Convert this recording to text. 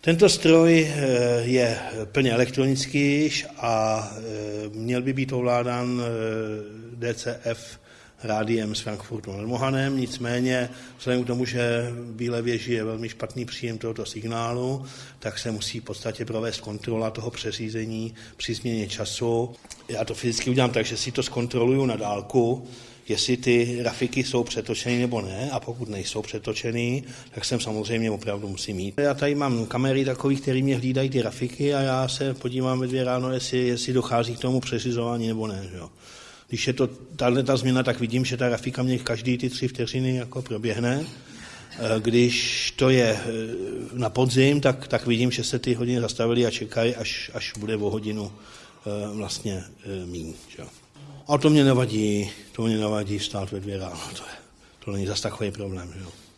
Tento stroj eh, je plně elektronický a eh, měl by být ovládán eh, DCF rádiem z Frankfurtu nad Mohanem, nicméně vzhledem k tomu, že v Bílé věži je velmi špatný příjem tohoto signálu, tak se musí v podstatě provést kontrola toho přeřízení při změně času. Já to fyzicky udělám tak, že si to zkontroluju na dálku, jestli ty grafiky jsou přetočeny nebo ne a pokud nejsou přetočeny, tak jsem samozřejmě opravdu musím mít. Já tady mám kamery takový, které mě hlídají ty grafiky a já se podívám ve dvě ráno, jestli, jestli dochází k tomu přeřizování nebo ne. Že jo. Když je to tahle ta změna, tak vidím, že ta grafika mě každý ty tři vteřiny jako proběhne. E, když to je e, na podzim, tak, tak vidím, že se ty hodiny zastavily a čekají, až, až bude o hodinu e, vlastně míň. Že? A to mě nevadí, to mě nevadí stát ve dvě ráno, to, je, to není zase takový problém. Že?